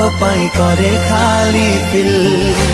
दिल मो दिल तो पाई करे खाली दिल